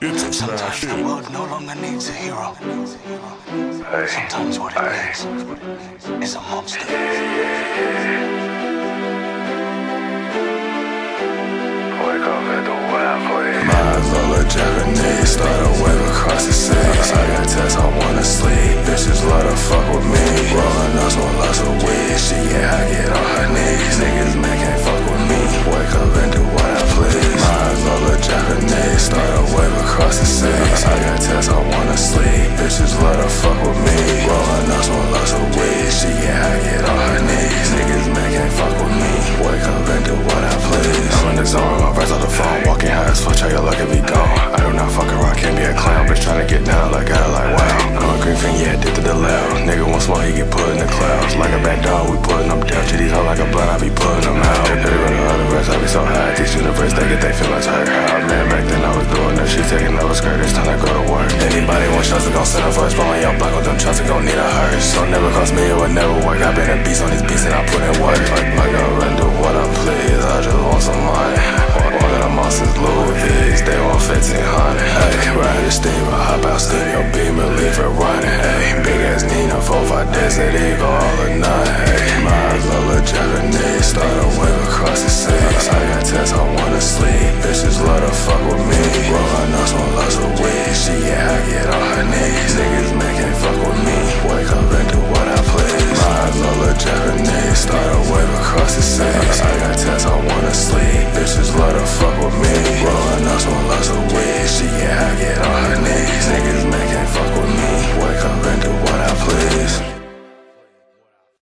It's a Sometimes smash the hit. world no longer needs a hero. Hey, Sometimes what it hey. needs is a monster. Wake up at the wild place. My Lola Japanese, start a wave across the six. Across the six. I got tests, I wanna sleep. Bitches love to fuck with me. Rolling up, smoke lots of weed. She get high, get on her knees. Niggas, man, can't fuck with me. Wake up and do what I please. I'm in the zone with my friends on the phone. Walking high as fuck, tell your luck if he gone. I do not know, fuck around, can't be a clown. Bitch tryna get down like I like wow. I'm a green fiend, yeah, addicted to loud. Nigga want smoke, he get put in the clouds. Like a bad dog, we putting them down. Shit, these hoes like a blunt, I be putting them out. Every run of the rest, I be so high. These universe, they get they feelings hurt. How man, back then I was doing that shit, taking skirt, it's time to go to work. Anybody want shots, they gon' set up first. Blowing your block with them shots, they gon' need a hearse. Don't never cost me, it would never work. I've been a beast on these beats and I put in work. Like, like I run do what I please, I just want some money. One of the monsters, Louis V's, they want 1500. Hey, ride the steamer, hop out, steam your beamer, leave it running. Hey, big ass Nina, 4 5 desert, eagle all or none. Hey, my love, a Japanese, start